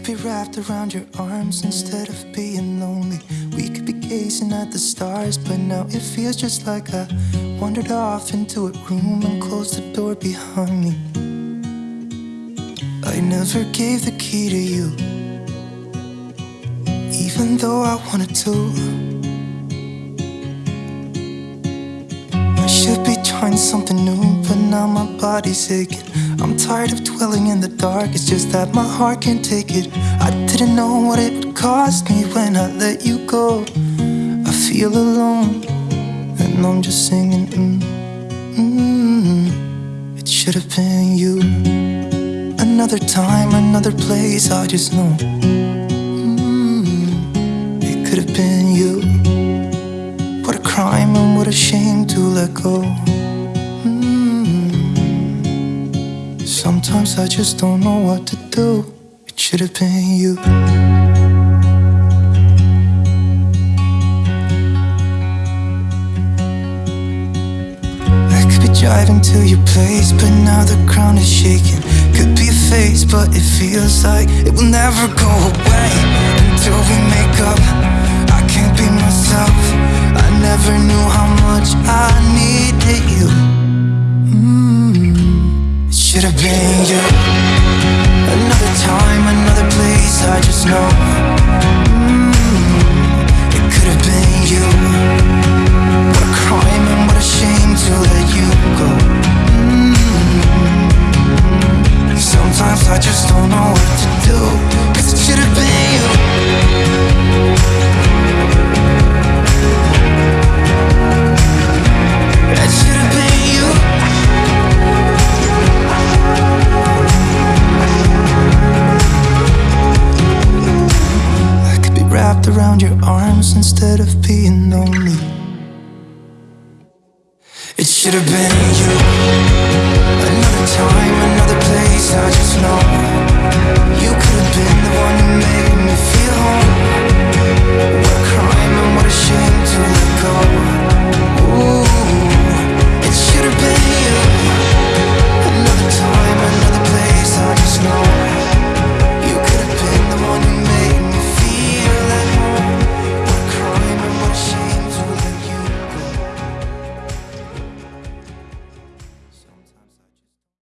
could be wrapped around your arms instead of being lonely. We could be gazing at the stars, but now it feels just like I wandered off into a room and closed the door behind me. I never gave the key to you, even though I wanted to. I should be trying something new, but now my body's aching. I'm tired of dwelling in the dark, it's just that my heart can't take it. I didn't know what it would cost me when I let you go. I feel alone, and I'm just singing. Mm, mm, it should have been you. Another time, another place, I just know. Mm, it could have been you. What a crime and what a shame to let go. Sometimes I just don't know what to do. It should have been you. I could be driving to your place, but now the ground is shaking. Could be a face, but it feels like it will never go away until we make up. Mm, around your arms instead of being lonely. It should have been you.